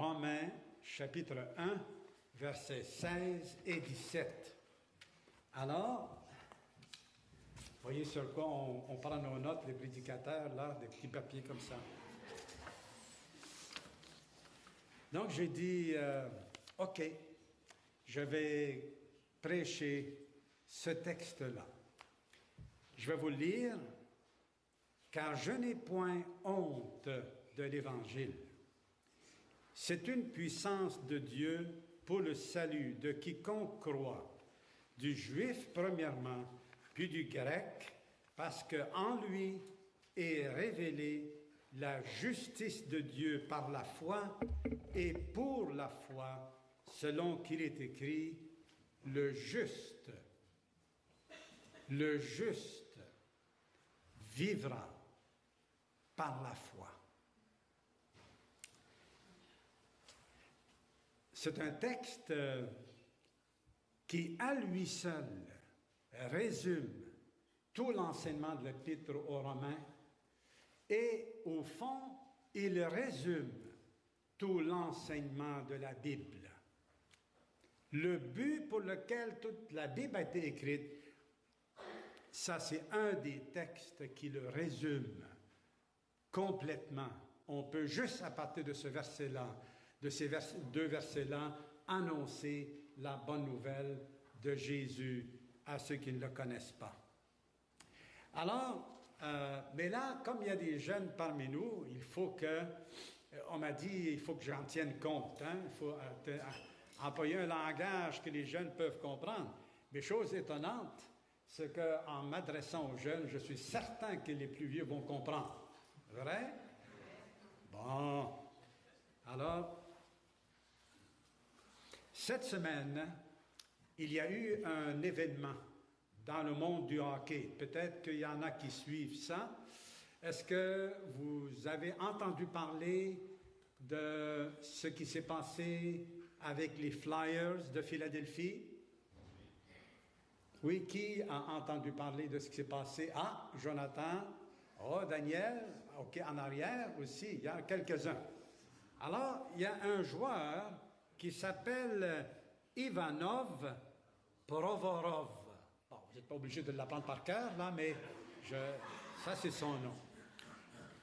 Romains chapitre 1, versets 16 et 17. Alors, voyez sur quoi on, prend nos notes, les prédicateurs, là, des petits papiers comme ça. Donc j'ai dit, euh, OK, je vais prêcher ce texte-là. Je vais vous le lire, car je n'ai point honte de l'Évangile. C'est une puissance de Dieu pour le salut de quiconque croit, du juif premièrement, puis du grec, parce qu'en lui est révélée la justice de Dieu par la foi et pour la foi, selon qu'il est écrit, le juste, le juste vivra par la foi. C'est un texte euh, qui, à lui seul, résume tout l'enseignement de l'Épître aux Romains et, au fond, il résume tout l'enseignement de la Bible. Le but pour lequel toute la Bible a été écrite, ça c'est un des textes qui le résume complètement. On peut juste à partir de ce verset-là de ces deux versets-là, annoncer la bonne nouvelle de Jésus à ceux qui ne le connaissent pas. Alors, euh, mais là, comme il y a des jeunes parmi nous, il faut que, euh, on m'a dit, il faut que j'en tienne compte. Hein? Il faut euh, employer un langage que les jeunes peuvent comprendre. Mais chose étonnante, c'est qu'en m'adressant aux jeunes, je suis certain que les plus vieux vont comprendre. Vrai? Bon. Alors, cette semaine, il y a eu un événement dans le monde du hockey. Peut-être qu'il y en a qui suivent ça. Est-ce que vous avez entendu parler de ce qui s'est passé avec les Flyers de Philadelphie? Oui, qui a entendu parler de ce qui s'est passé? Ah, Jonathan. Oh, Daniel. OK, en arrière aussi, il y a quelques-uns. Alors, il y a un joueur qui s'appelle Ivanov Provorov. Vous n'êtes pas obligé de l'apprendre par cœur, là, mais ça, c'est son nom.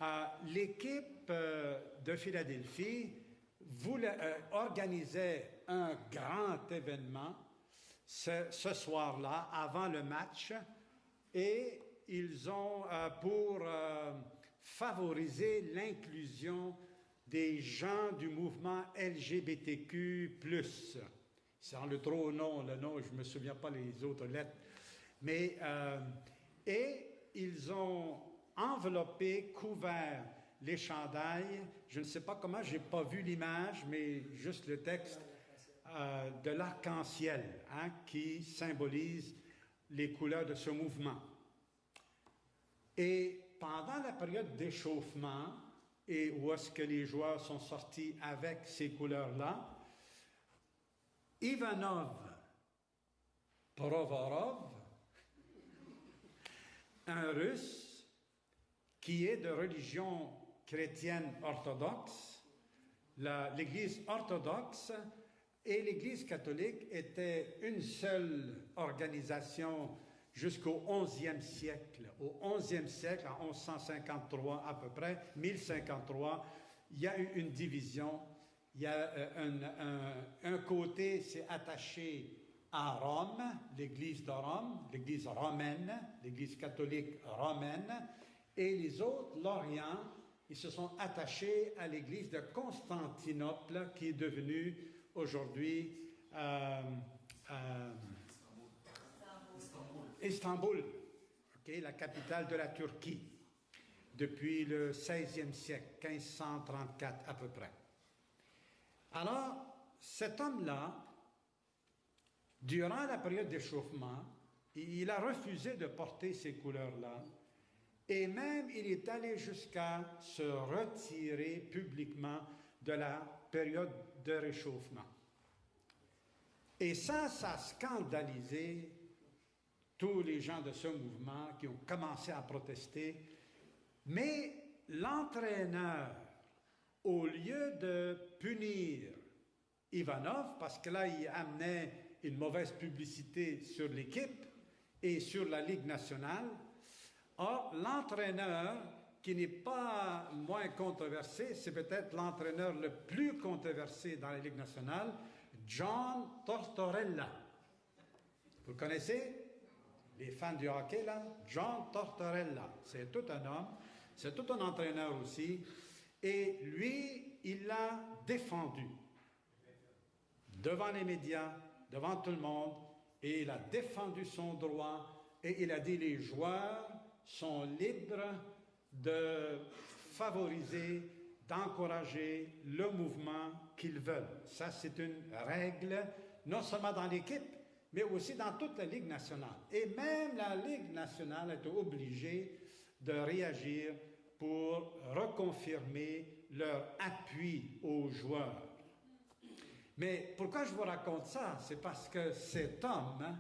Euh, l'équipe euh, de Philadelphie voulait, euh, organisait un grand événement ce, ce soir-là, avant le match, et ils ont, pour favoriser l'inclusion des gens du mouvement LGBTQ+. Sans le trop nom, le nom, je ne me souviens pas les autres lettres. Mais, euh, et ils ont enveloppé, couvert les chandails. Je ne sais pas comment, j'ai pas vu l'image, mais juste le texte euh, de l'arc-en-ciel, hein, qui symbolise les couleurs de ce mouvement. Et pendant la période d'échauffement, et où est-ce que les joueurs sont sortis avec ces couleurs-là? Ivanov Provorov, un russe qui est de religion chrétienne orthodoxe, l'Église orthodoxe et l'Église catholique étaient une seule organisation jusqu'au 11e siècle. Au 11e siècle, en 1153 à peu près, 1053, il y a eu une division. Il y a euh, un, un, côté s'est attaché à Rome, l'Église de Rome, l'Église romaine, l'Église catholique romaine, et les autres, l'Orient, ils se sont attachés à l'Église de Constantinople, qui est devenue aujourd'hui euh, euh, Istanbul, la capitale de la Turquie, depuis le XVIe siècle, 1534 à peu près. Alors, cet homme-là, durant la période d'échauffement, il a refusé de porter ces couleurs-là, et même il est allé jusqu'à se retirer publiquement de la période de réchauffement. Et ça, ça a scandalisé tous les gens de ce mouvement qui ont commencé à protester, mais l'entraîneur au lieu de punir Ivanov, parce que là, il amenait une mauvaise publicité sur l'équipe et sur la Ligue nationale, or, l'entraîneur, qui n'est pas moins controversé, c'est peut-être l'entraîneur le plus controversé dans la Ligue nationale, John Tortorella. Vous le connaissez? Les fans du hockey, là John Tortorella. C'est tout un homme, c'est tout un entraîneur aussi. Et lui, il l'a défendu devant les médias, devant tout le monde, et il a défendu son droit, et il a dit les joueurs sont libres de favoriser, d'encourager le mouvement qu'ils veulent. Ça, c'est une règle, non seulement dans l'équipe, mais aussi dans toute la Ligue nationale. Et même la Ligue nationale est obligée de réagir pour reconfirmer leur appui aux joueurs. Mais pourquoi je vous raconte ça? C'est parce que cet homme hein,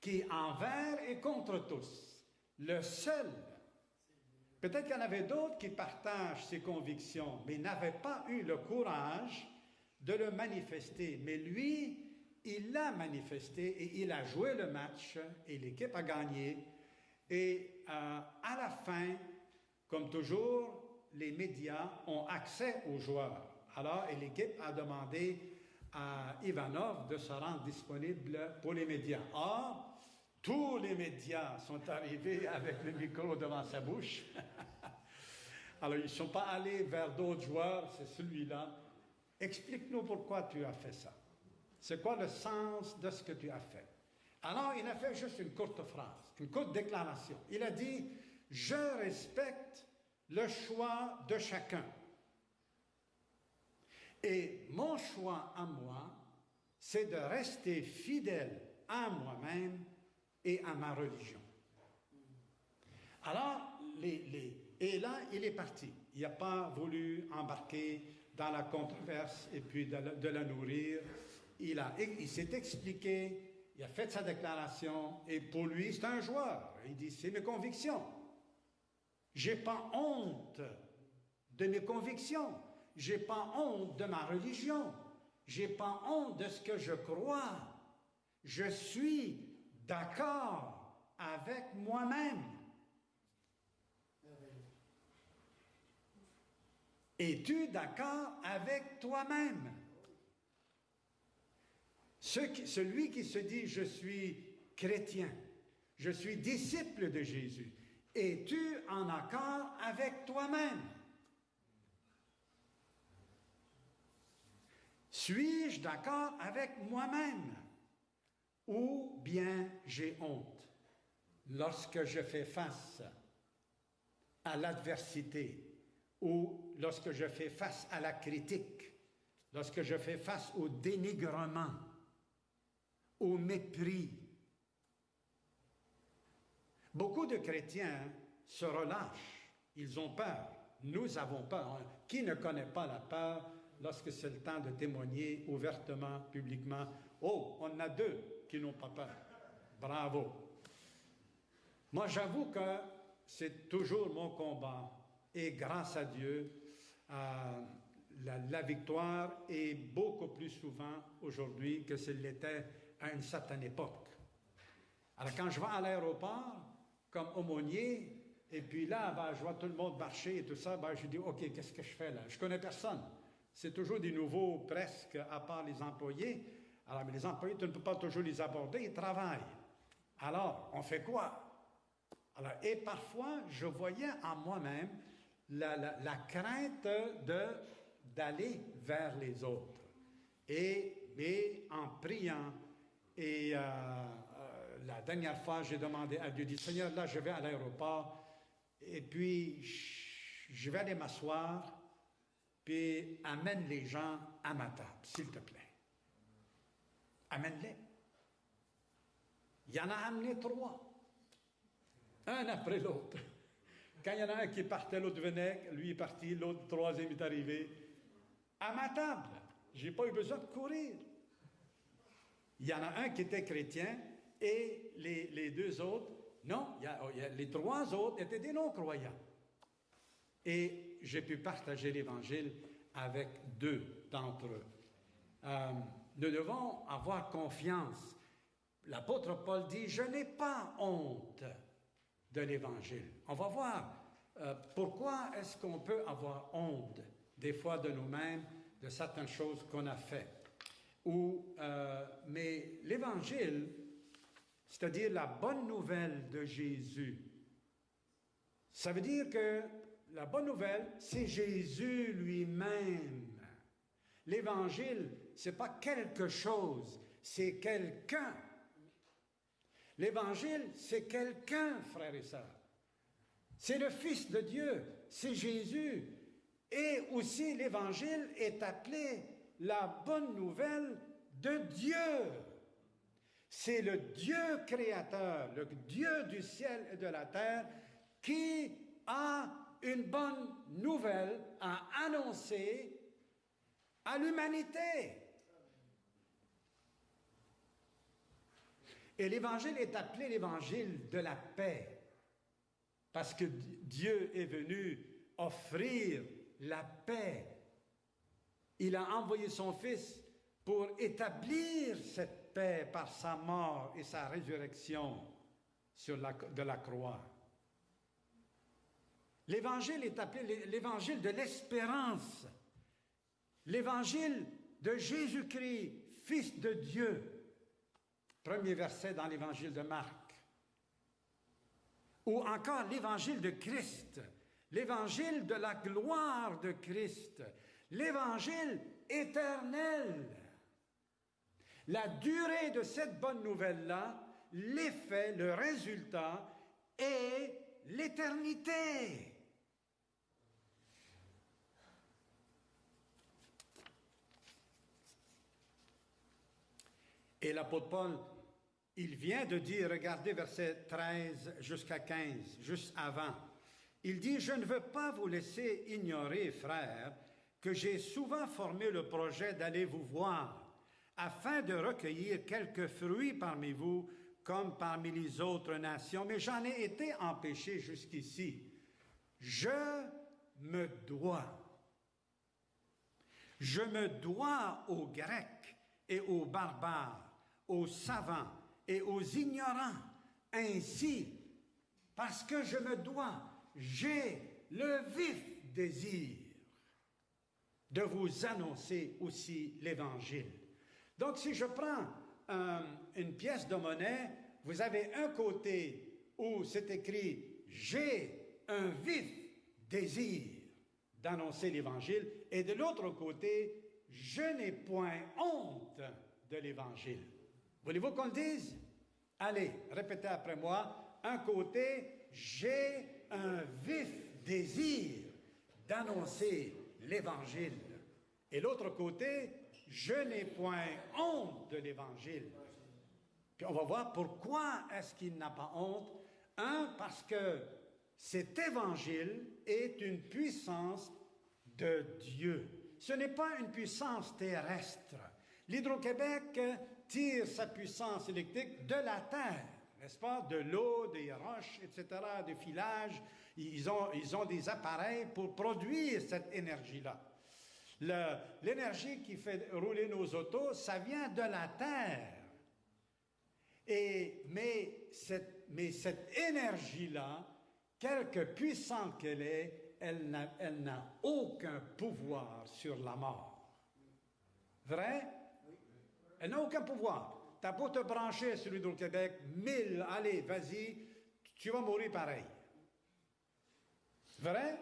qui envers et contre tous, le seul, peut-être qu'il y en avait d'autres qui partagent ses convictions, mais n'avaient pas eu le courage de le manifester. Mais lui, il l'a manifesté et il a joué le match et l'équipe a gagné. Et euh, à la fin, comme toujours, les médias ont accès aux joueurs. Alors, l'équipe a demandé à Ivanov de se rendre disponible pour les médias. Or, tous les médias sont arrivés avec le micro devant sa bouche. Alors, ils ne sont pas allés vers d'autres joueurs, c'est celui-là. Explique-nous pourquoi tu as fait ça. C'est quoi le sens de ce que tu as fait? Alors, il a fait juste une courte phrase, une courte déclaration. Il a dit, je respecte le choix de chacun. Et mon choix à moi, c'est de rester fidèle à moi-même et à ma religion. Alors, et là, il est parti. Il n'a pas voulu embarquer dans la controverse et puis de la, nourrir. Il, a, il s'est expliqué, il a fait sa déclaration, et pour lui, c'est un joueur. Il dit, c'est mes convictions. J'ai pas honte de mes convictions. J'ai pas honte de ma religion. J'ai pas honte de ce que je crois. Je suis d'accord avec moi-même. Es-tu d'accord avec toi-même? Celui qui se dit je suis chrétien, je suis disciple de Jésus, es-tu en accord avec toi-même? Suis-je d'accord avec moi-même? Ou bien j'ai honte lorsque je fais face à l'adversité ou lorsque je fais face à la critique, lorsque je fais face au dénigrement, au mépris, Beaucoup de chrétiens se relâchent, ils ont peur. Nous avons peur. Qui ne connaît pas la peur lorsque c'est le temps de témoigner ouvertement, publiquement? Oh, on a deux qui n'ont pas peur. Bravo. Moi, j'avoue que c'est toujours mon combat. Et grâce à Dieu, euh, la, la, victoire est beaucoup plus souvent aujourd'hui que ce l'était à une certaine époque. Alors quand je vais à l'aéroport, comme aumônier, et puis là, ben, je vois tout le monde marcher et tout ça, ben, je dis, OK, qu'est-ce que je fais là? Je connais personne. C'est toujours des nouveaux presque, à part les employés. Alors, mais les employés, tu ne peux pas toujours les aborder, ils travaillent. Alors, on fait quoi? Alors, et parfois, je voyais en moi-même la, la, crainte de, d'aller vers les autres. Et, et en priant et euh, la dernière fois, j'ai demandé à Dieu, dit, Seigneur, là, je vais à l'aéroport, et puis je vais aller m'asseoir, puis amène les gens à ma table, s'il te plaît. Amène-les. Il y en a amené trois, un après l'autre. Quand il y en a un qui partait, l'autre venait, lui est parti, l'autre, troisième est arrivé. À ma table. Je n'ai pas eu besoin de courir. Il y en a un qui était chrétien, et les, deux autres, non, oh, les trois autres étaient des non-croyants. Et j'ai pu partager l'Évangile avec deux d'entre eux. Euh, nous devons avoir confiance. L'apôtre Paul dit, je n'ai pas honte de l'Évangile. On va voir euh, pourquoi est-ce qu'on peut avoir honte des fois de nous-mêmes, de certaines choses qu'on a faites. Ou, euh, mais l'Évangile, c'est-à-dire la bonne nouvelle de Jésus, ça veut dire que la bonne nouvelle, c'est Jésus lui-même. L'Évangile, ce n'est pas quelque chose, c'est quelqu'un. L'Évangile, c'est quelqu'un, frères et sœurs. C'est le Fils de Dieu, c'est Jésus. Et aussi, l'Évangile est appelé la bonne nouvelle de Dieu. C'est le Dieu créateur, le Dieu du ciel et de la terre qui a une bonne nouvelle à annoncer à l'humanité. Et l'évangile est appelé l'évangile de la paix, parce que Dieu est venu offrir la paix. Il a envoyé son Fils pour établir cette paix par sa mort et sa résurrection de la croix. L'évangile est appelé l'évangile de l'espérance, l'évangile de Jésus-Christ, Fils de Dieu. Premier verset dans l'évangile de Marc. Ou encore l'évangile de Christ, l'évangile de la gloire de Christ, l'évangile éternel. La durée de cette bonne nouvelle-là, l'effet, le résultat est l'éternité. Et l'apôtre Paul, il vient de dire, regardez verset 13 jusqu'à 15, juste avant, il dit, je ne veux pas vous laisser ignorer, frères, que j'ai souvent formé le projet d'aller vous voir, afin de recueillir quelques fruits parmi vous, comme parmi les autres nations, mais j'en ai été empêché jusqu'ici. Je me dois. Je me dois aux Grecs et aux barbares aux savants et aux ignorants. Ainsi, parce que je me dois, j'ai le vif désir de vous annoncer aussi l'Évangile. Donc, si je prends une pièce de monnaie, vous avez un côté où c'est écrit J'ai un vif désir d'annoncer l'Évangile, et de l'autre côté, Je n'ai point honte de l'Évangile. Voulez-vous qu'on le dise? Allez, répétez après moi. Un côté, j'ai un vif désir d'annoncer l'Évangile. Et l'autre côté, je n'ai point honte de l'Évangile. Puis on va voir pourquoi est-ce qu'il n'a pas honte. Un, parce que cet Évangile est une puissance de Dieu. Ce n'est pas une puissance terrestre. L'Hydro-Québec tire sa puissance électrique de la terre, n'est-ce pas? De l'eau, des roches, etc., des filages. Ils ont, ils ont des appareils pour produire cette énergie-là. L'énergie qui fait rouler nos autos, ça vient de la terre. Et, mais cette, mais cette énergie-là, quelque puissante qu'elle est, elle n'a aucun pouvoir sur la mort. Vrai? Elle n'a aucun pouvoir. T'as beau te brancher sur l'Hydro-Québec, mille, allez, vas-y, tu vas mourir pareil. Vrai?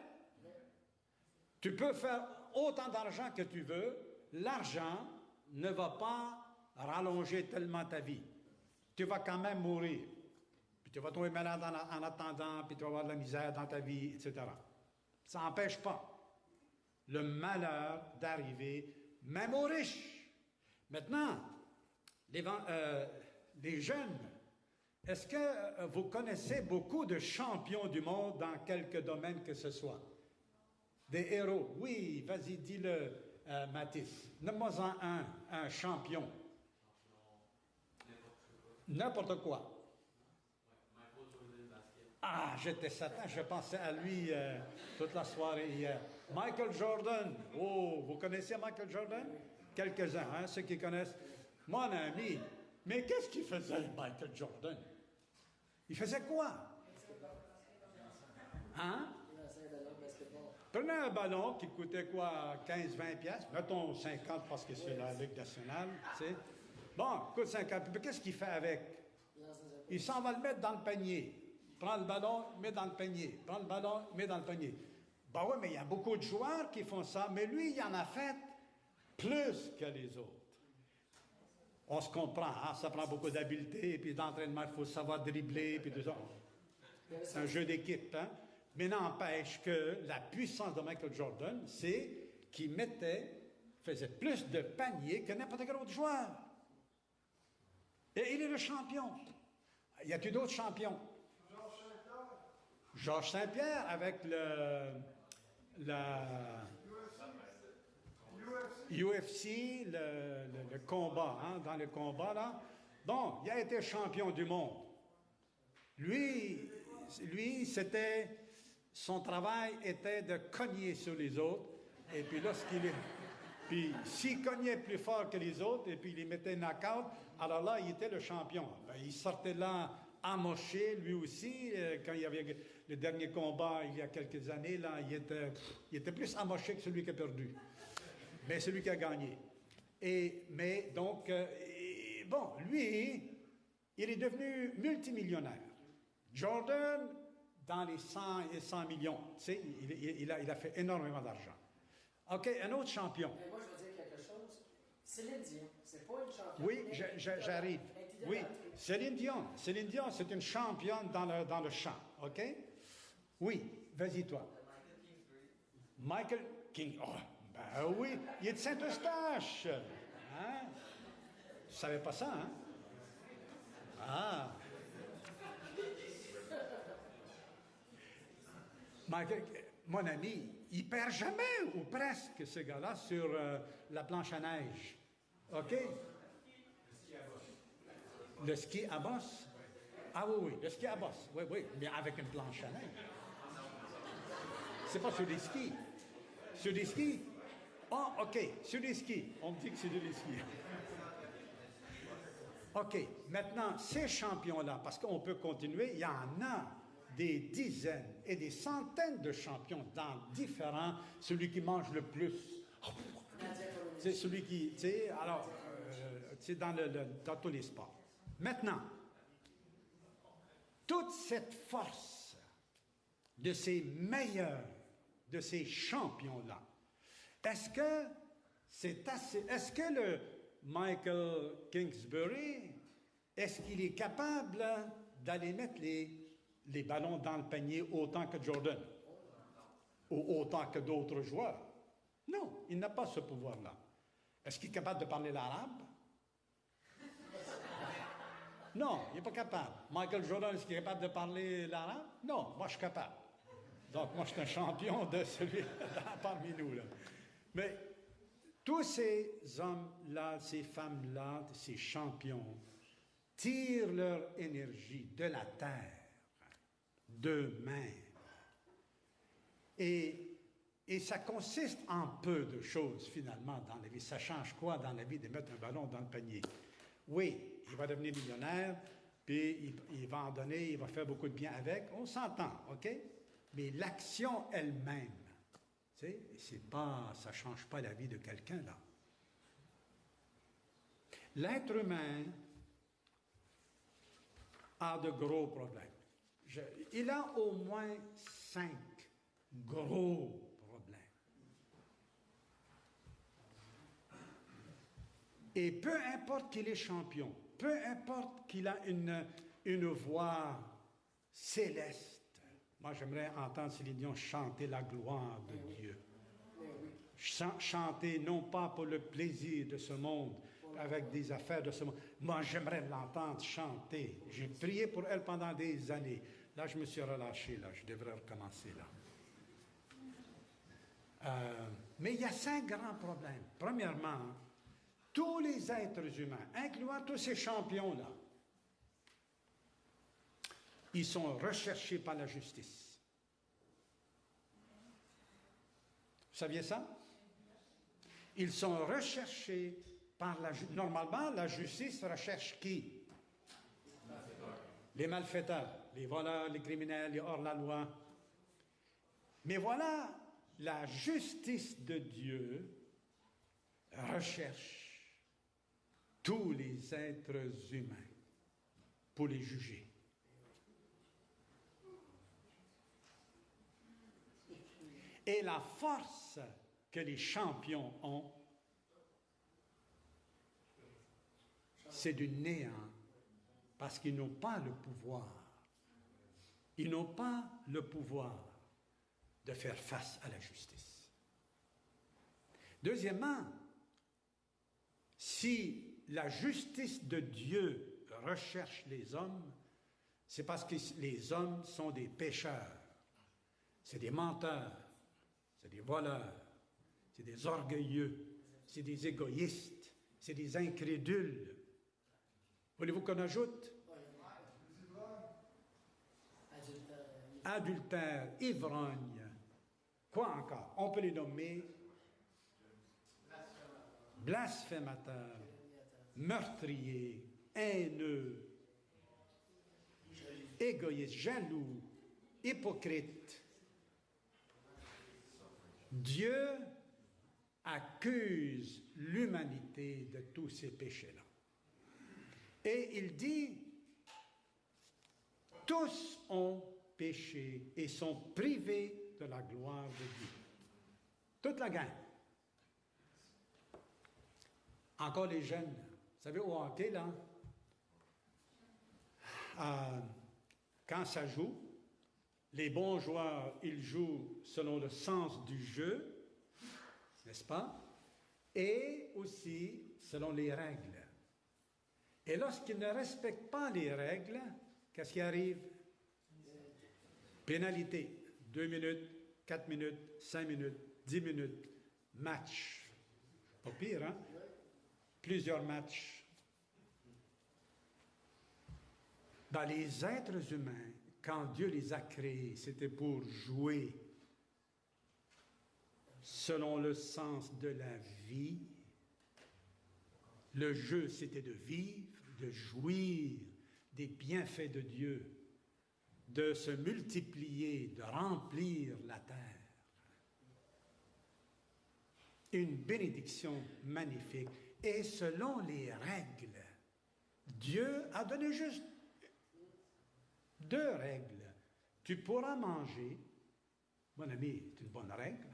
Tu peux faire autant d'argent que tu veux, l'argent ne va pas rallonger tellement ta vie. Tu vas quand même mourir. Puis tu vas tomber malade en, attendant, puis tu vas avoir de la misère dans ta vie, etc. Ça n'empêche pas le malheur d'arriver, même aux riches. Maintenant, euh, les, jeunes, est-ce que euh, vous connaissez beaucoup de champions du monde dans quelque domaine que ce soit? Des héros? Oui, vas-y, dis-le, euh, Mathis. Nomme-moi un, un champion. N'importe quoi. Ah, j'étais Satan, je pensais à lui euh, toute la soirée hier. Michael Jordan. Oh, vous connaissez Michael Jordan? Quelques-uns, hein, ceux qui connaissent. Mon ami, mais qu'est-ce qu'il faisait, Michael Jordan? Il faisait quoi? Hein? Prenez un ballon qui coûtait quoi, 15-20 pièces, mettons 50 parce que c'est la Ligue nationale, tu. Bon, coûte 50, mais qu'est-ce qu'il fait avec? Il s'en va le mettre dans le panier. Prends le ballon, met dans le panier. Prends le ballon, met dans le panier. Ben oui, mais il y a beaucoup de joueurs qui font ça, mais lui, il en a fait plus que les autres. On se comprend, hein? ça prend beaucoup d'habileté, puis d'entraînement, il faut savoir dribbler, puis tout ça. C'est un jeu d'équipe, hein? Mais n'empêche que la puissance de Michael Jordan, c'est qu'il mettait, faisait plus de paniers que n'importe quel autre joueur. Et il est le champion. Y a-t-il d'autres champions? Georges Saint-Pierre avec le, UFC, le, combat, hein, dans le combat là. Bon, il a été champion du monde. Lui, lui, c'était son travail était de cogner sur les autres. Et puis lorsqu'il puis s'il cognait plus fort que les autres et puis il mettait knock-out, alors là, il était le champion. Ben, il sortait là amoché, lui aussi, euh, quand il y avait le dernier combat il y a quelques années, là, il était, il était plus amoché que celui qui a perdu. Mais celui qui a gagné. Et, mais donc, euh, bon, lui, il est devenu multimillionnaire. Jordan, dans les 100 et 100 millions, tu sais, il, a, il a fait énormément d'argent. OK, un autre champion. Mais moi, je veux dire quelque chose. Céline Dion, c'est pas une championne. Oui, j'arrive. Oui, Céline Dion. Céline Dion, c'est une championne dans le, dans le chant, OK? Oui, vas-y toi. Michael King. Oh, ben oui, il est de Saint-Eustache. Hein? Tu savais pas ça, hein? Ah. Mon ami, il perd jamais, ou presque, ce gars-là, sur euh, la planche à neige. OK? Le ski à bosse? Ah oui, oui, le ski à bosse. Oui, oui, mais avec une planche à neige. C'est pas sur des skis. Sur des skis? Ah, oh, OK, sur des skis. On me dit que c'est skis. OK, maintenant, ces champions-là, parce qu'on peut continuer, il y en a des dizaines et des centaines de champions dans différents, celui qui mange le plus. C'est celui qui, tu sais, alors, c'est euh, dans, le, dans tous les sports. Maintenant, toute cette force de ces meilleurs de ces champions-là. Est-ce que c'est assez. Est-ce que le Michael Kingsbury, est-ce qu'il est capable d'aller mettre les, les ballons dans le panier autant que Jordan? Ou autant que d'autres joueurs? Non, il n'a pas ce pouvoir-là. Est-ce qu'il est capable de parler l'arabe? Non, il n'est pas capable. Michael Jordan, est-ce qu'il est capable de parler l'arabe? Non, moi je suis capable. Donc, moi, je suis un champion de celui parmi nous. Là. Mais tous ces hommes-là, ces femmes-là, ces champions, tirent leur énergie de la terre, d'eux-mêmes. Et, ça consiste en peu de choses, finalement, dans la vie. Ça change quoi dans la vie de mettre un ballon dans le panier? Oui, il va devenir millionnaire, puis il va en donner, il va faire beaucoup de bien avec. On s'entend, OK? mais l'action elle-même, c'est pas, ça ne change pas la vie de quelqu'un là. L'être humain a de gros problèmes. il a au moins cinq gros problèmes. Et peu importe qu'il est champion, peu importe qu'il a une, une voix céleste, moi, j'aimerais entendre Céline Dion chanter la gloire de Dieu. chanter non pas pour le plaisir de ce monde, avec des affaires de ce monde. Moi, j'aimerais l'entendre chanter. J'ai prié pour elle pendant des années. Là, je me suis relâché, là. Je devrais recommencer, là. Euh, mais il y a cinq grands problèmes. Premièrement, tous les êtres humains, incluant tous ces champions-là, ils sont recherchés par la justice. Vous saviez ça? Ils sont recherchés par la justice. Normalement, la justice recherche qui? Les malfaiteurs, les voleurs, les criminels, les hors-la-loi. Mais voilà, la justice de Dieu recherche tous les êtres humains pour les juger. Et la force que les champions ont, c'est du néant, parce qu'ils n'ont pas le pouvoir. Ils n'ont pas le pouvoir de faire face à la justice. Deuxièmement, si la justice de Dieu recherche les hommes, c'est parce que les hommes sont des pécheurs, c'est des menteurs, c'est des voleurs, c'est des orgueilleux, c'est des égoïstes, c'est des incrédules. Voulez-vous qu'on ajoute? Adultère, ivrogne. Quoi encore? On peut les nommer blasphémateurs, meurtriers, haineux, égoïstes, jaloux, hypocrites. Dieu accuse l'humanité de tous ces péchés-là. Et il dit, tous ont péché et sont privés de la gloire de Dieu. Toute la gang. Encore les jeunes. Vous savez, au hockey, là, euh, quand ça joue, les bons joueurs, ils jouent selon le sens du jeu, n'est-ce pas? Et aussi selon les règles. Et lorsqu'ils ne respectent pas les règles, qu'est-ce qui arrive? Pénalité. Deux minutes, quatre minutes, cinq minutes, dix minutes. Match. Pas pire, hein? Plusieurs matchs. Dans les êtres humains, quand Dieu les a créés, c'était pour jouer selon le sens de la vie. Le jeu, c'était de vivre, de jouir des bienfaits de Dieu, de se multiplier, de remplir la terre. Une bénédiction magnifique. Et selon les règles, Dieu a donné juste deux règles. Tu pourras manger, mon ami, c'est une bonne règle.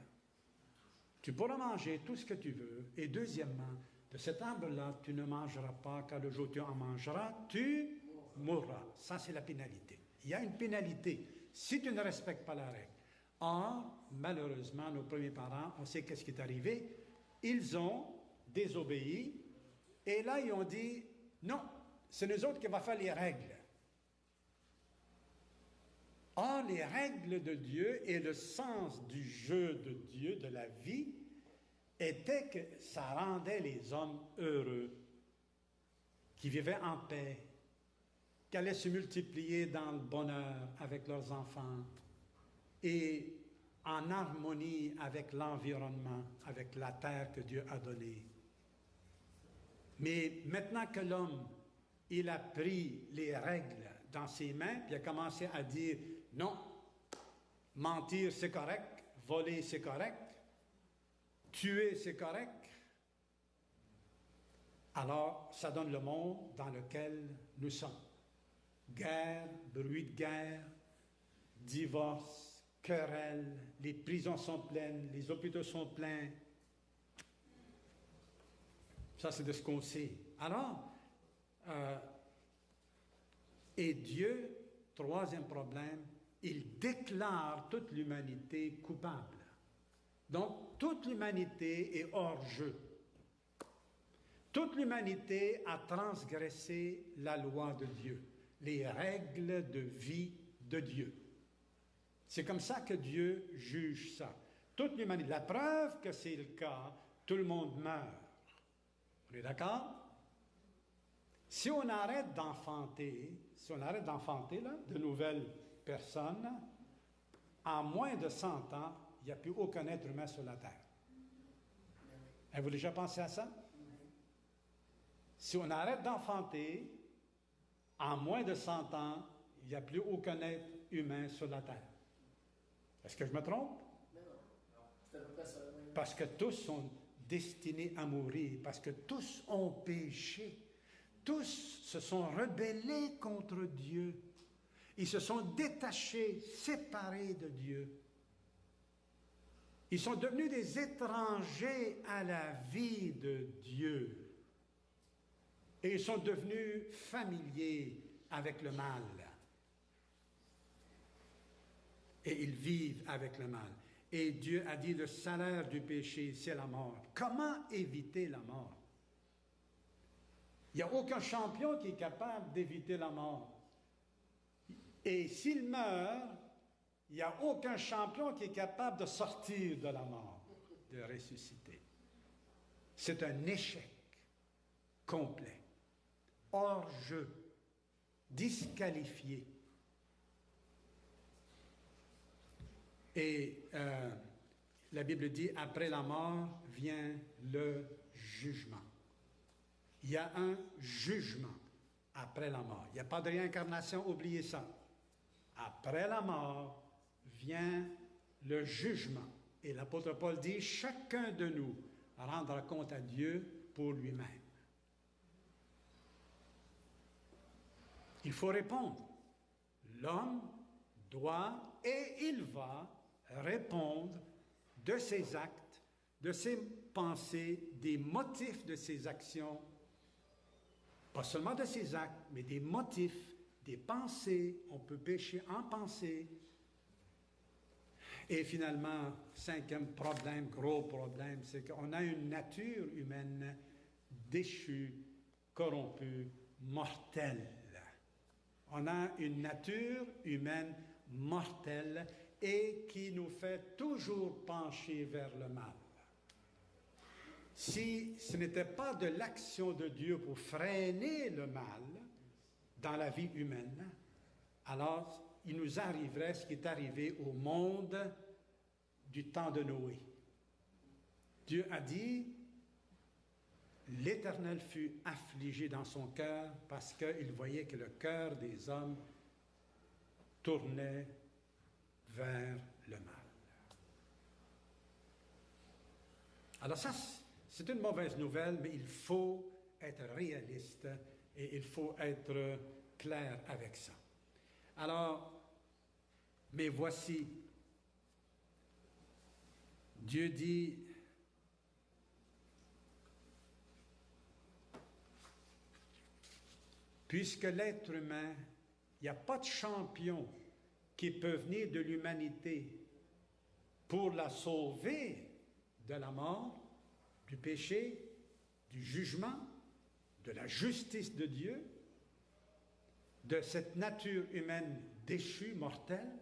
Tu pourras manger tout ce que tu veux. Et deuxièmement, de cet arbre-là, tu ne mangeras pas, car le jour où tu en mangeras, tu mourras. Ça, c'est la pénalité. Il y a une pénalité si tu ne respectes pas la règle. Or, malheureusement, nos premiers parents, on sait qu'est-ce qui est arrivé. Ils ont désobéi et là, ils ont dit, non, c'est nous autres qui va faire les règles. Or, les règles de Dieu et le sens du jeu de Dieu, de la vie, était que ça rendait les hommes heureux, qui vivaient en paix, qui allaient se multiplier dans le bonheur avec leurs enfants et en harmonie avec l'environnement, avec la terre que Dieu a donnée. Mais maintenant que l'homme, il a pris les règles dans ses mains, puis a commencé à dire non, mentir c'est correct, voler c'est correct, tuer c'est correct. Alors, ça donne le monde dans lequel nous sommes. Guerre, bruit de guerre, divorce, querelle, les prisons sont pleines, les hôpitaux sont pleins. Ça, c'est de ce qu'on sait. Alors, euh, et Dieu, troisième problème, il déclare toute l'humanité coupable. Donc, toute l'humanité est hors jeu. Toute l'humanité a transgressé la loi de Dieu, les règles de vie de Dieu. C'est comme ça que Dieu juge ça. Toute l'humanité. La preuve que c'est le cas, tout le monde meurt. Vous êtes d'accord? Si on arrête d'enfanter, si on arrête d'enfanter de nouvelles personnes, en moins de 100 ans, il n'y a plus aucun être humain sur la Terre. Avez-vous déjà pensé à ça? Si on arrête d'enfanter, en moins de 100 ans, il n'y a plus aucun être humain sur la Terre. Est-ce que je me trompe? Parce que tous sont destinés à mourir, parce que tous ont péché. Tous se sont rebellés contre Dieu. Ils se sont détachés, séparés de Dieu. Ils sont devenus des étrangers à la vie de Dieu. Et ils sont devenus familiers avec le mal. Et ils vivent avec le mal. Et Dieu a dit, le salaire du péché, c'est la mort. Comment éviter la mort? Il n'y a aucun champion qui est capable d'éviter la mort. Et s'il meurt, il n'y a aucun champion qui est capable de sortir de la mort, de ressusciter. C'est un échec complet, hors jeu, disqualifié. Et euh, la Bible dit, après la mort vient le jugement. Il y a un jugement après la mort. Il n'y a pas de réincarnation, oubliez ça. Après la mort vient le jugement. Et l'apôtre Paul dit, chacun de nous rendra compte à Dieu pour lui-même. Il faut répondre. L'homme doit et il va répondre de ses actes, de ses pensées, des motifs de ses actions, pas seulement de ses actes, mais des motifs, des pensées. On peut pécher en pensée. Et finalement, cinquième problème, gros problème, c'est qu'on a une nature humaine déchue, corrompue, mortelle. On a une nature humaine mortelle et qui nous fait toujours pencher vers le mal. Si ce n'était pas de l'action de Dieu pour freiner le mal dans la vie humaine, alors il nous arriverait ce qui est arrivé au monde du temps de Noé. Dieu a dit, l'Éternel fut affligé dans son cœur parce qu'il voyait que le cœur des hommes tournait vers le mal. Alors ça, c'est une mauvaise nouvelle, mais il faut être réaliste et il faut être clair avec ça. Alors, mais voici, Dieu dit, puisque l'être humain, il n'y a pas de champion qui peut venir de l'humanité pour la sauver de la mort, du péché, du jugement, de la justice de Dieu, de cette nature humaine déchue, mortelle,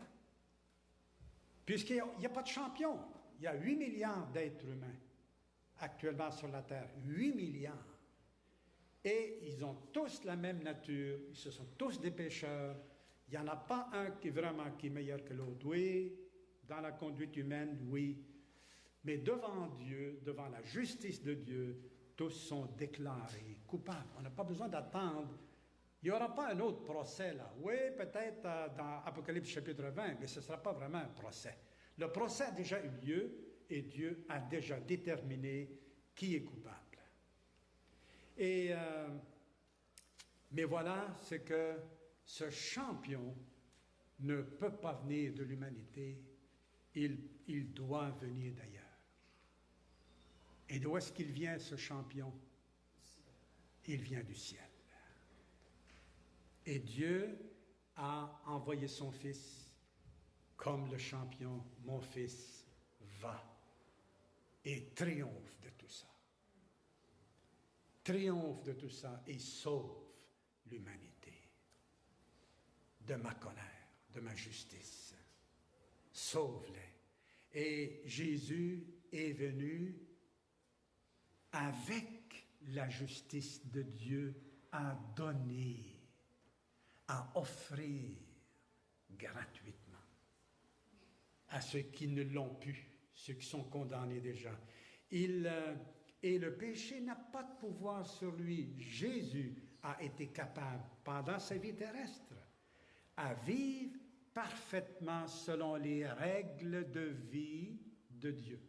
puisqu'il n'y a, pas de champion. Il y a 8 milliards d'êtres humains actuellement sur la Terre. 8 milliards. Et ils ont tous la même nature, ils se sont tous des pécheurs. Il n'y en a pas un qui vraiment qui est meilleur que l'autre. Oui, dans la conduite humaine, oui. Mais devant Dieu, devant la justice de Dieu, sont déclarés coupables. On n'a pas besoin d'attendre. Il n'y aura pas un autre procès là. Oui, peut-être euh, dans Apocalypse chapitre 20, mais ce ne sera pas vraiment un procès. Le procès a déjà eu lieu et Dieu a déjà déterminé qui est coupable. Et, euh, mais voilà, c'est que ce champion ne peut pas venir de l'humanité, il, il doit venir d'ailleurs. Et d'où est-ce qu'il vient, ce champion? Il vient du ciel. Et Dieu a envoyé son Fils comme le champion, mon Fils va et triomphe de tout ça. Triomphe de tout ça et sauve l'humanité de ma colère, de ma justice. Sauve-les. Et Jésus est venu avec la justice de Dieu à donner, à offrir gratuitement à ceux qui ne l'ont pu, ceux qui sont condamnés déjà. Il, euh, et le péché n'a pas de pouvoir sur lui. Jésus a été capable, pendant sa vie terrestre, à vivre parfaitement selon les règles de vie de Dieu.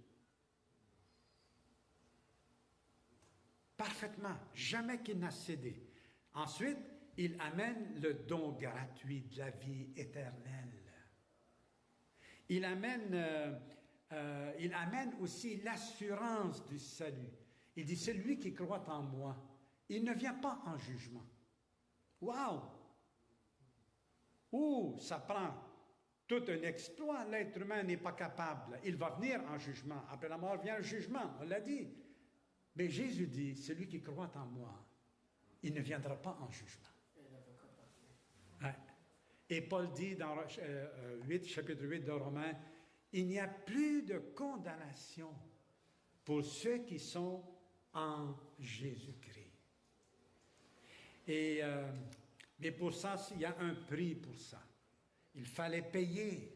Parfaitement, jamais qu'il n'a cédé. Ensuite, il amène le don gratuit de la vie éternelle. Il amène, euh, euh, il amène aussi l'assurance du salut. Il dit, celui qui croit en moi, il ne vient pas en jugement. Waouh! Ouh, ça prend tout un exploit. L'être humain n'est pas capable. Il va venir en jugement. Après la mort vient le jugement, on l'a dit. Mais Jésus dit, celui qui croit en moi, il ne viendra pas en jugement. Et Paul dit dans 8, euh, euh, chapitre 8 de Romains, il n'y a plus de condamnation pour ceux qui sont en Jésus-Christ. Et, euh, mais pour ça, il y a un prix pour ça. Il fallait payer.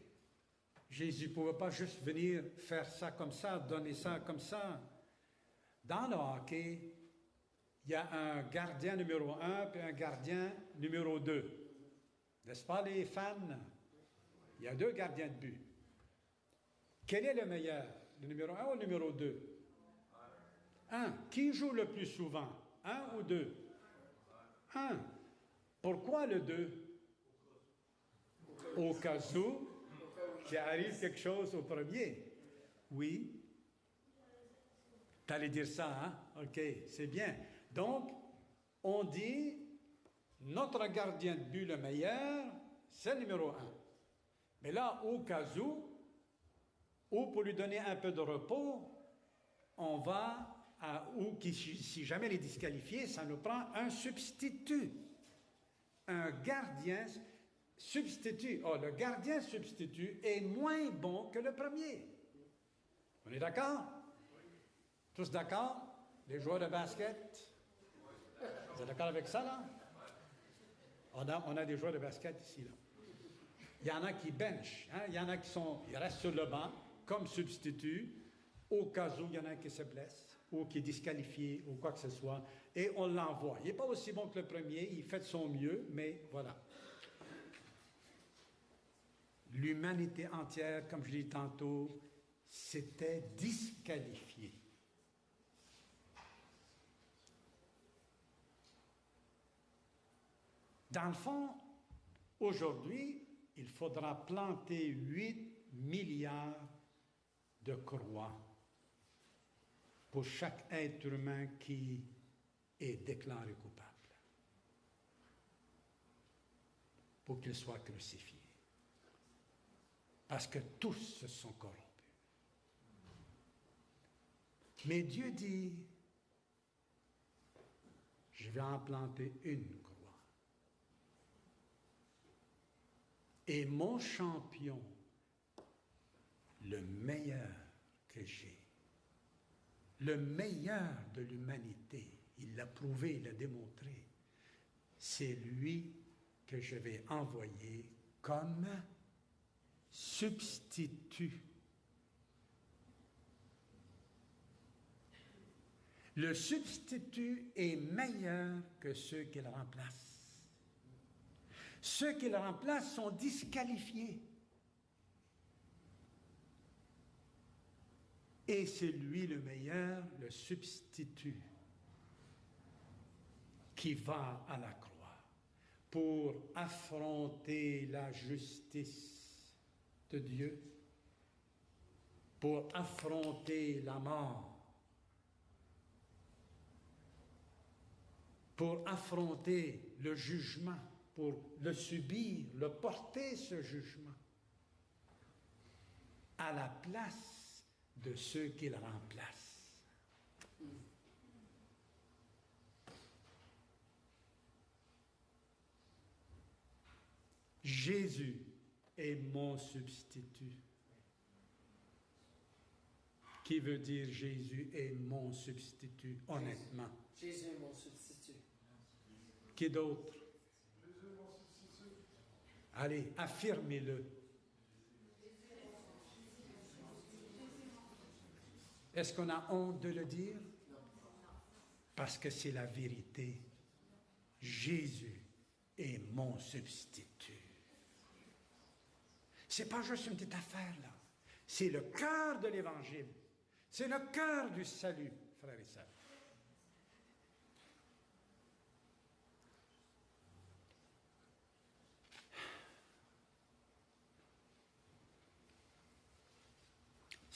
Jésus ne pouvait pas juste venir faire ça comme ça, donner ça comme ça. Dans le hockey, il y a un gardien numéro un et un gardien numéro deux. N'est-ce pas les fans? Il y a deux gardiens de but. Quel est le meilleur? Le numéro un ou le numéro deux? Un. Qui joue le plus souvent? Un ou deux? Un. Pourquoi le deux? Au cas où qu'il arrive quelque chose au premier. Oui. Tu allais dire ça, hein? OK, c'est bien. Donc, on dit notre gardien de but le meilleur, c'est le numéro un. Mais là, au cas où, ou pour lui donner un peu de repos, on va, à, ou si jamais il est disqualifié, ça nous prend un substitut. Un gardien substitut. Oh, le gardien substitut est moins bon que le premier. On est d'accord? Tous d'accord? Les joueurs de basket? Vous êtes d'accord avec ça, là? On a, des joueurs de basket ici. Là. Il y en a qui bench, hein? il y en a qui sont, ils restent sur le banc comme substitut au cas où il y en a qui se blesse ou qui est disqualifié ou quoi que ce soit, et on l'envoie. Il n'est pas aussi bon que le premier, il fait de son mieux, mais voilà. L'humanité entière, comme je l'ai dit tantôt, s'était disqualifiée. Dans le fond, aujourd'hui, il faudra planter 8 milliards de croix pour chaque être humain qui est déclaré coupable, pour qu'il soit crucifié. Parce que tous se sont corrompus. Mais Dieu dit, je vais en planter une Et mon champion, le meilleur que j'ai, le meilleur de l'humanité, il l'a prouvé, il l'a démontré, c'est lui que je vais envoyer comme substitut. Le substitut est meilleur que ceux qu'il remplace. Ceux qui le remplacent sont disqualifiés. Et c'est lui le meilleur, le substitut, qui va à la croix pour affronter la justice de Dieu, pour affronter la mort, pour affronter le jugement pour le subir, le porter, ce jugement, à la place de ceux qu'il remplace. Jésus est mon substitut. Qui veut dire Jésus est mon substitut, honnêtement? Jésus est mon substitut. Qui d'autre? Allez, affirmez-le. Est-ce qu'on a honte de le dire? Parce que c'est la vérité. Jésus est mon substitut. C'est pas juste une petite affaire, là. C'est le cœur de l'Évangile. C'est le cœur du salut, frères et sœurs.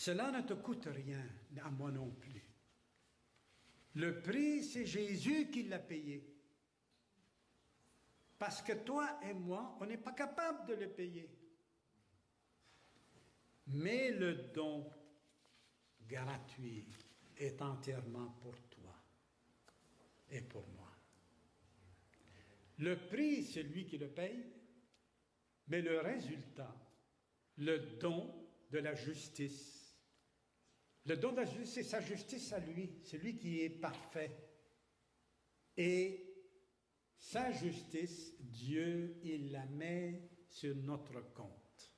Cela ne te coûte rien, à moi non plus. Le prix, c'est Jésus qui l'a payé. Parce que toi et moi, on n'est pas capable de le payer. Mais le don gratuit est entièrement pour toi et pour moi. Le prix, c'est lui qui le paye, mais le résultat, le don de la justice, le don de la justice, c'est sa justice à lui. C'est lui qui est parfait. Et sa justice, Dieu, il la met sur notre compte.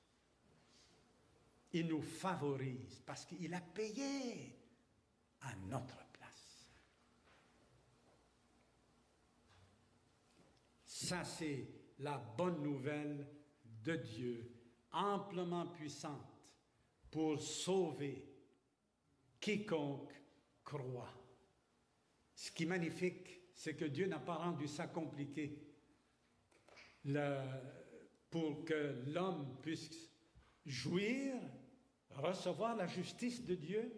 Il nous favorise parce qu'il a payé à notre place. Ça, c'est la bonne nouvelle de Dieu, amplement puissante pour sauver quiconque croit. Ce qui est magnifique, c'est que Dieu n'a pas rendu ça compliqué pour que l'homme puisse jouir, recevoir la justice de Dieu,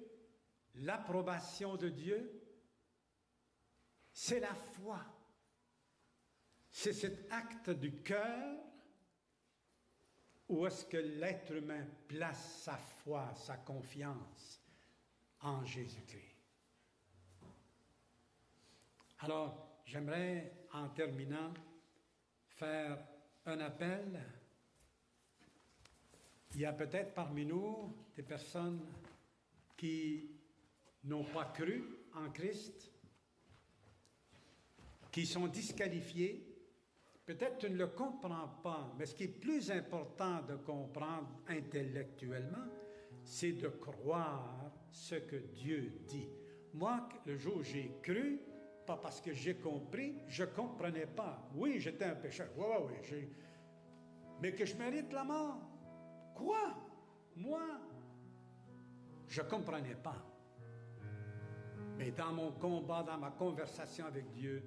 l'approbation de Dieu. C'est la foi. C'est cet acte du cœur où est-ce que l'être humain place sa foi, sa confiance en Jésus-Christ. Alors, j'aimerais, en terminant, faire un appel. Il y a peut-être parmi nous des personnes qui n'ont pas cru en Christ, qui sont disqualifiées. Peut-être tu ne le comprends pas, mais ce qui est plus important de comprendre intellectuellement, c'est de croire ce que Dieu dit. Moi, le jour où j'ai cru, pas parce que j'ai compris, je ne comprenais pas. Oui, j'étais un pécheur. Oui, oui, oui. Mais que je mérite la mort? Quoi? Moi? Je ne comprenais pas. Mais dans mon combat, dans ma conversation avec Dieu,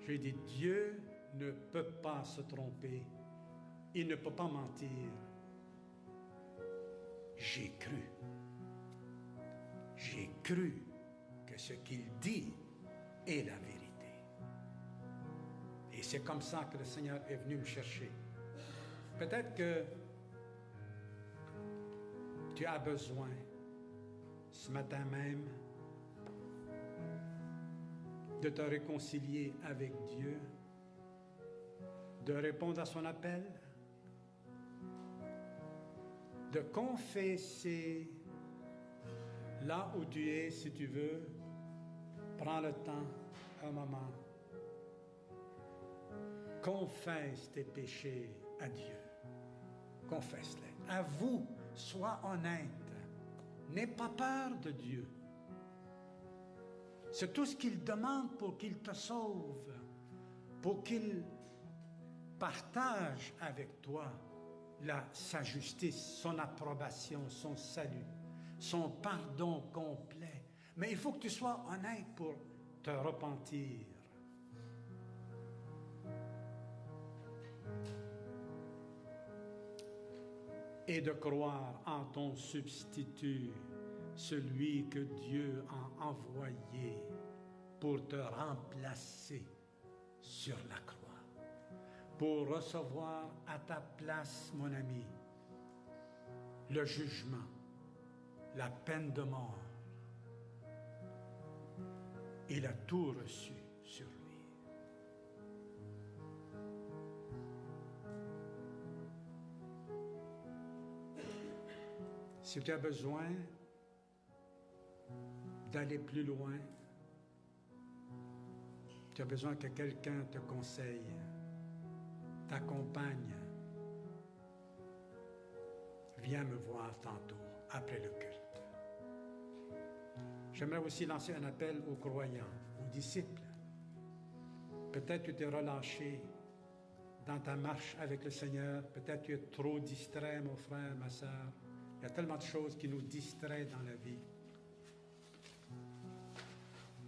j'ai dit, Dieu ne peut pas se tromper. Il ne peut pas mentir j'ai cru. J'ai cru que ce qu'il dit est la vérité. Et c'est comme ça que le Seigneur est venu me chercher. Peut-être que tu as besoin ce matin même de te réconcilier avec Dieu, de répondre à son appel, de confesser là où tu es, si tu veux. Prends le temps, un moment. Confesse tes péchés à Dieu. Confesse-les. Avoue, sois honnête. N'aie pas peur de Dieu. C'est tout ce qu'il demande pour qu'il te sauve, pour qu'il partage avec toi sa justice, son approbation, son salut, son pardon complet. Mais il faut que tu sois honnête pour te repentir. Et de croire en ton substitut, celui que Dieu a envoyé pour te remplacer sur la croix pour recevoir à ta place, mon ami, le jugement, la peine de mort. Il a tout reçu sur lui. Si tu as besoin d'aller plus loin, Tu as besoin que quelqu'un te conseille, t'accompagne. Viens me voir tantôt, après le culte. J'aimerais aussi lancer un appel aux croyants, aux disciples. Peut-être tu t'es relâché dans ta marche avec le Seigneur. Peut-être tu es trop distrait, mon frère, ma soeur. Il y a tellement de choses qui nous distraient dans la vie.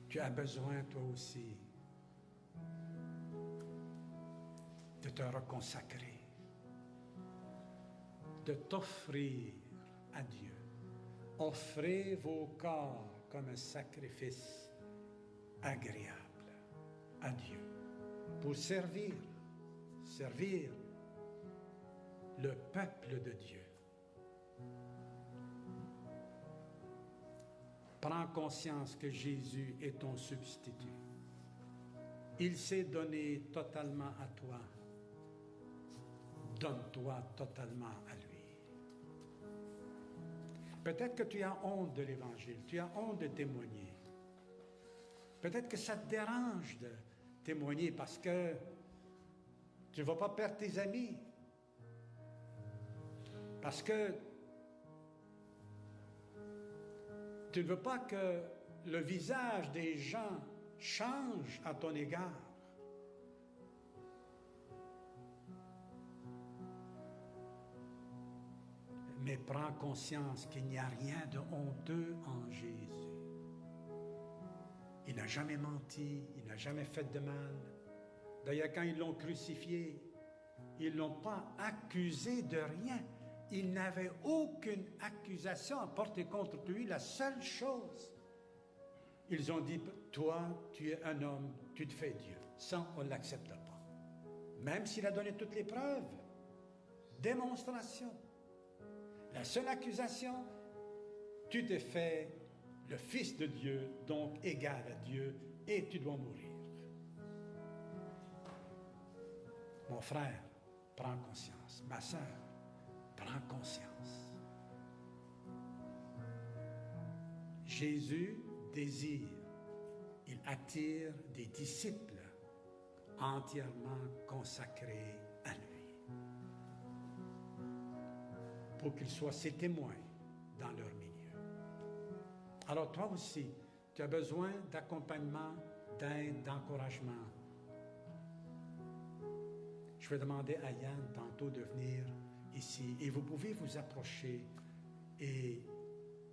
Tu as besoin, toi aussi, de te reconsacrer, de t'offrir à Dieu. Offrez vos corps un sacrifice agréable à Dieu pour servir, servir le peuple de Dieu. Prends conscience que Jésus est ton substitut. Il s'est donné totalement à toi. Donne-toi totalement à lui. Peut-être que tu as honte de l'Évangile, tu as honte de témoigner. Peut-être que ça te dérange de témoigner parce que tu ne vas pas perdre tes amis. Parce que tu ne veux pas que le visage des gens change à ton égard. Mais prends conscience qu'il n'y a rien de honteux en Jésus. Il n'a jamais menti, il n'a jamais fait de mal. D'ailleurs, quand ils l'ont crucifié, ils ne l'ont pas accusé de rien. Il n'avait aucune accusation à porter contre lui. La seule chose, ils ont dit, toi, tu es un homme, tu te fais Dieu. Ça, on ne l'accepte pas. Même s'il a donné toutes les preuves. Démonstration. La seule accusation, tu t'es fait le Fils de Dieu, donc égal à Dieu, et tu dois mourir. Mon frère, prends conscience. Ma soeur, prends conscience. Jésus désire, il attire des disciples entièrement consacrés pour qu'ils soient ses témoins dans leur milieu. Alors toi aussi, tu as besoin d'accompagnement, d'aide, d'encouragement. Je vais demander à Yann tantôt de venir ici et vous pouvez vous approcher et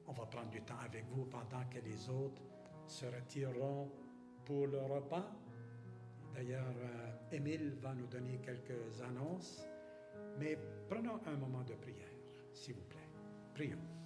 on va prendre du temps avec vous pendant que les autres se retireront pour le repas. D'ailleurs, euh, Émile va nous donner quelques annonces, mais prenons un moment de prière, s'il vous plaît. Prions.